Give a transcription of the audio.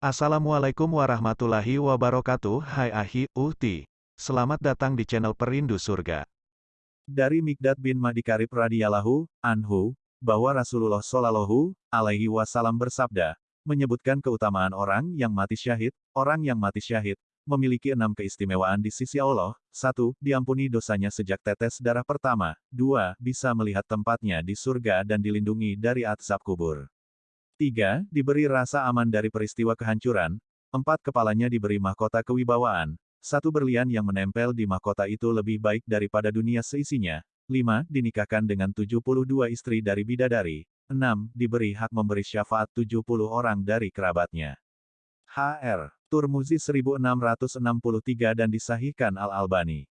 Assalamualaikum warahmatullahi wabarakatuh Hai Ahi, Uhti. Selamat datang di channel Perindu Surga. Dari Mikdad bin Madikarib radhiyallahu anhu, bahwa Rasulullah shallallahu alaihi wasallam bersabda, menyebutkan keutamaan orang yang mati syahid, orang yang mati syahid, memiliki enam keistimewaan di sisi Allah. Satu, diampuni dosanya sejak tetes darah pertama. Dua, bisa melihat tempatnya di surga dan dilindungi dari azab kubur. 3. Diberi rasa aman dari peristiwa kehancuran. 4. Kepalanya diberi mahkota kewibawaan. Satu berlian yang menempel di mahkota itu lebih baik daripada dunia seisinya. 5. Dinikahkan dengan 72 istri dari bidadari. 6. Diberi hak memberi syafaat 70 orang dari kerabatnya. HR. Turmuzi 1663 dan disahihkan Al-Albani.